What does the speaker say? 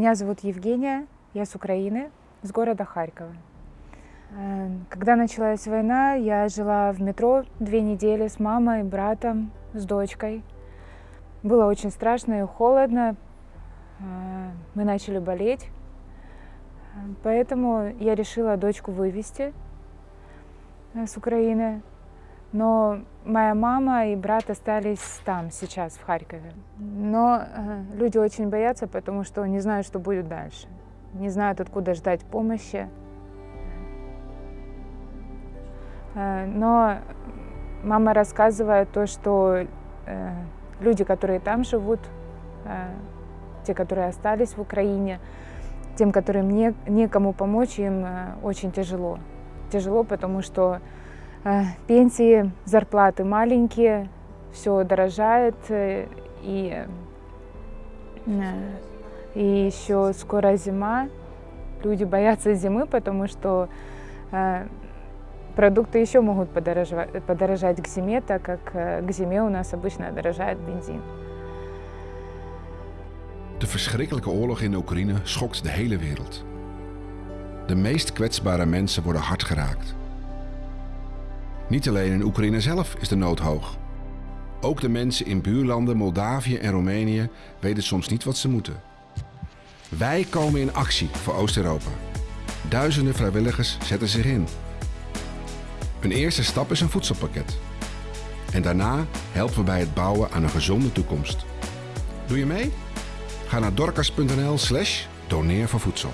Меня зовут Евгения, я с Украины, с города Харькова. Э, когда началась война, я жила в метро две недели с мамой, братом, с дочкой. Было очень страшно и холодно. Э, мы начали болеть. Поэтому я решила дочку вывести э, с Украины. Но моя мама и брат остались там сейчас, в Харькове. Но э, люди очень боятся, потому что не знают, что будет дальше. Не знают, откуда ждать помощи. Э, но мама рассказывает то, что э, люди, которые там живут, те, которые остались в Украине, тем, которым не, некому помочь, им очень тяжело. Тяжело, потому что пенсии, зарплаты маленькие, все дорожает, э, и, э, и еще скоро зима. Люди боятся зимы, потому что продукты еще могут подорожать, подорожать к зиме, так как к зиме у нас обычно дорожает бензин. De verschrikkelijke oorlog in Oekraïne schokt de hele wereld. De meest kwetsbare mensen worden hard geraakt. Niet alleen in Oekraïne zelf is de nood hoog. Ook de mensen in buurlanden Moldavië en Roemenië weten soms niet wat ze moeten. Wij komen in actie voor Oost-Europa. Duizenden vrijwilligers zetten zich in. Een eerste stap is een voedselpakket. En daarna helpen we bij het bouwen aan een gezonde toekomst. Doe je mee? Ga naar dorcas.nl slash doneer voor voedsel.